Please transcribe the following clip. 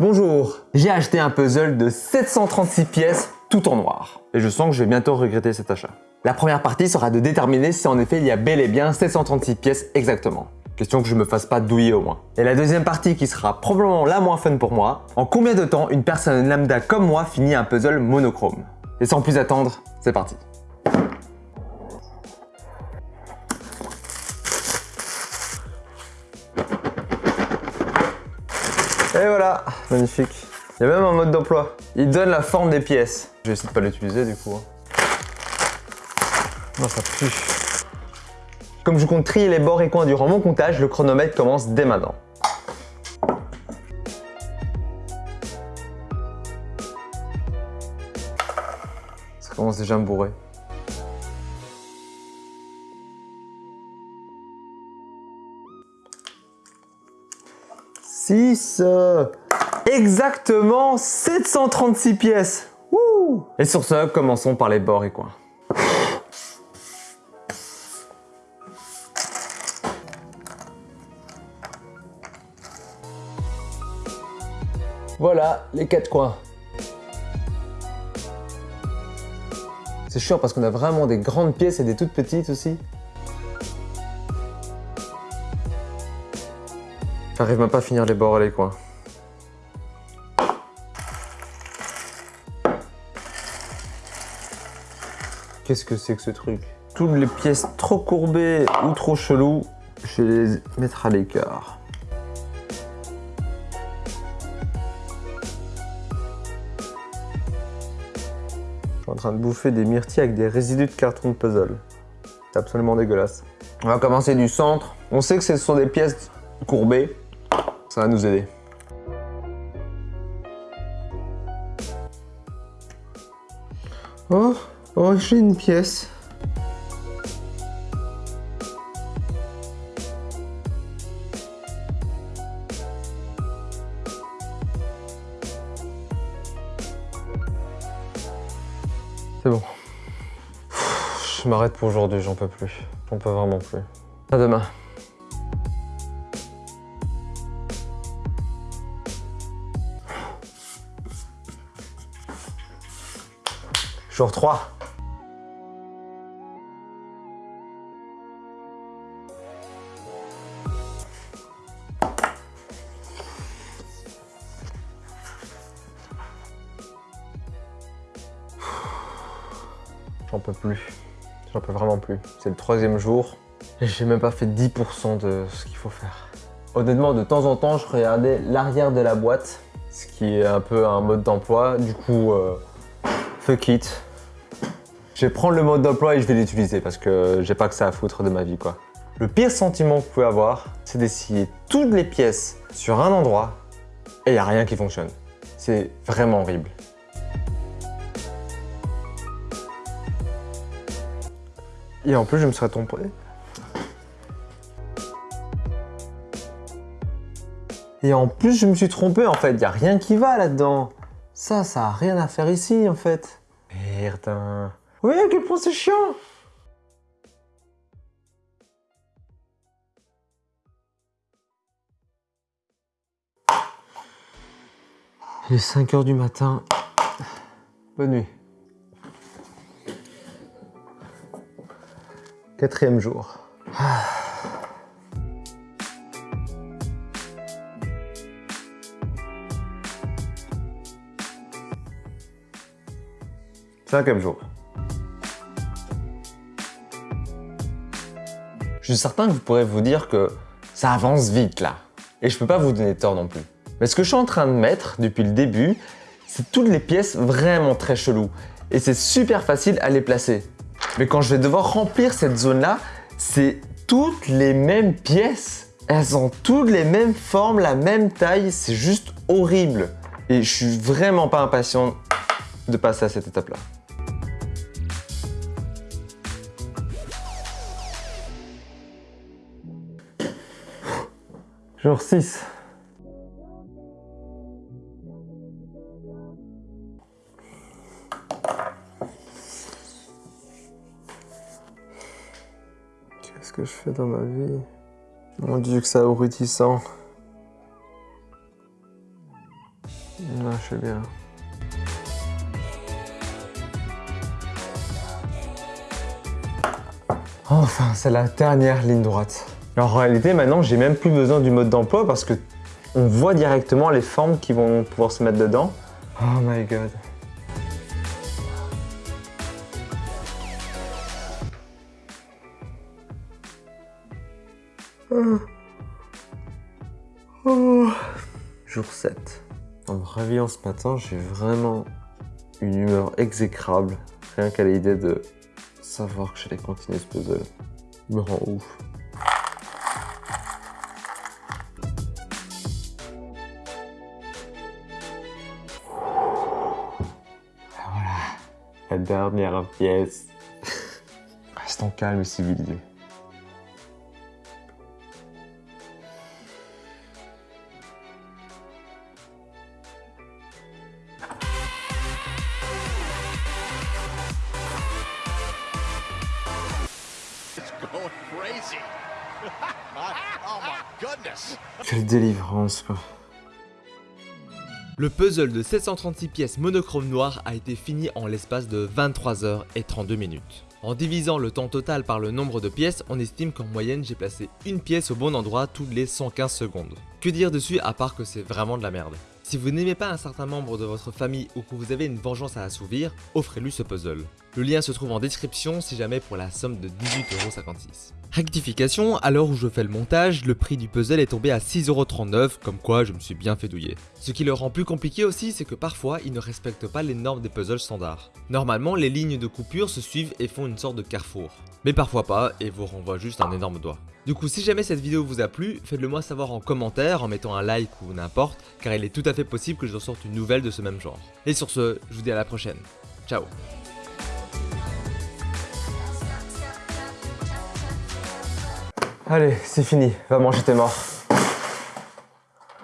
Bonjour J'ai acheté un puzzle de 736 pièces tout en noir. Et je sens que je vais bientôt regretter cet achat. La première partie sera de déterminer si en effet il y a bel et bien 736 pièces exactement. Question que je me fasse pas douiller au moins. Et la deuxième partie qui sera probablement la moins fun pour moi, en combien de temps une personne lambda comme moi finit un puzzle monochrome? Et sans plus attendre, c'est parti Et voilà, magnifique. Il y a même un mode d'emploi. Il donne la forme des pièces. Je vais essayer de pas l'utiliser du coup. Hein. Non, ça pue. Comme je compte trier les bords et coins durant mon comptage, le chronomètre commence dès maintenant. Ça commence déjà à me bourrer. 6 Exactement 736 pièces Et sur ce, commençons par les bords et coins. Voilà les quatre coins. C'est chiant parce qu'on a vraiment des grandes pièces et des toutes petites aussi. J'arrive même pas à finir les bords et les coins. Qu'est-ce que c'est que ce truc? Toutes les pièces trop courbées ou trop cheloues, je vais les mettre à l'écart. en train de bouffer des myrtilles avec des résidus de carton de puzzle. C'est absolument dégueulasse. On va commencer du centre. On sait que ce sont des pièces courbées. Ça va nous aider. Oh, oh j'ai une pièce. C'est bon. Je m'arrête pour aujourd'hui, j'en peux plus. J'en peux vraiment plus. À demain. Jour 3. J'en peux plus. J'en peux vraiment plus. C'est le troisième jour et j'ai même pas fait 10% de ce qu'il faut faire. Honnêtement, de temps en temps, je regardais l'arrière de la boîte, ce qui est un peu un mode d'emploi. Du coup, euh, fuck it. Je vais prendre le mode d'emploi et je vais l'utiliser parce que j'ai pas que ça à foutre de ma vie, quoi. Le pire sentiment que vous pouvez avoir, c'est d'essayer toutes les pièces sur un endroit et il n'y a rien qui fonctionne. C'est vraiment horrible. Et en plus, je me serais trompé. Et en plus, je me suis trompé en fait. Il n'y a rien qui va là-dedans. Ça, ça a rien à faire ici en fait. Merde. Oui, quel point c'est chiant Il est 5 heures du matin. Bonne nuit. Quatrième jour. Cinquième jour. Je suis certain que vous pourrez vous dire que ça avance vite là. Et je peux pas vous donner tort non plus. Mais ce que je suis en train de mettre depuis le début, c'est toutes les pièces vraiment très cheloues. Et c'est super facile à les placer. Mais quand je vais devoir remplir cette zone-là, c'est toutes les mêmes pièces. Elles ont toutes les mêmes formes, la même taille, c'est juste horrible. Et je suis vraiment pas impatient de passer à cette étape-là. Jour 6. Qu'est-ce que je fais dans ma vie? Mon dieu que c'est abrutissant. marche bien. Enfin, c'est la dernière ligne droite. En réalité, maintenant, j'ai même plus besoin du mode d'emploi parce que on voit directement les formes qui vont pouvoir se mettre dedans. Oh my god. Jour 7. En me réveillant ce matin, j'ai vraiment une humeur exécrable. Rien qu'à l'idée de savoir que j'allais continuer ce puzzle. Me rend ouf. Dernière pièce. Restons calmes et civilisés. Quelle délivrance, quoi. Le puzzle de 736 pièces monochrome noir a été fini en l'espace de 23 heures et 32 minutes. En divisant le temps total par le nombre de pièces, on estime qu'en moyenne j'ai placé une pièce au bon endroit toutes les 115 secondes. Que dire dessus à part que c'est vraiment de la merde? Si vous n'aimez pas un certain membre de votre famille ou que vous avez une vengeance à assouvir, offrez-lui ce puzzle. Le lien se trouve en description si jamais pour la somme de 18,56€. Rectification, à l'heure où je fais le montage, le prix du puzzle est tombé à 6,39€, comme quoi je me suis bien fait douiller. Ce qui le rend plus compliqué aussi, c'est que parfois, il ne respecte pas les normes des puzzles standards. Normalement, les lignes de coupure se suivent et font une sorte de carrefour. Mais parfois pas, et vous renvoie juste un énorme doigt. Du coup, si jamais cette vidéo vous a plu, faites-le moi savoir en commentaire, en mettant un like ou n'importe, car il est tout à fait possible que je sorte une nouvelle de ce même genre. Et sur ce, je vous dis à la prochaine. Ciao Allez, c'est fini, va manger tes morts.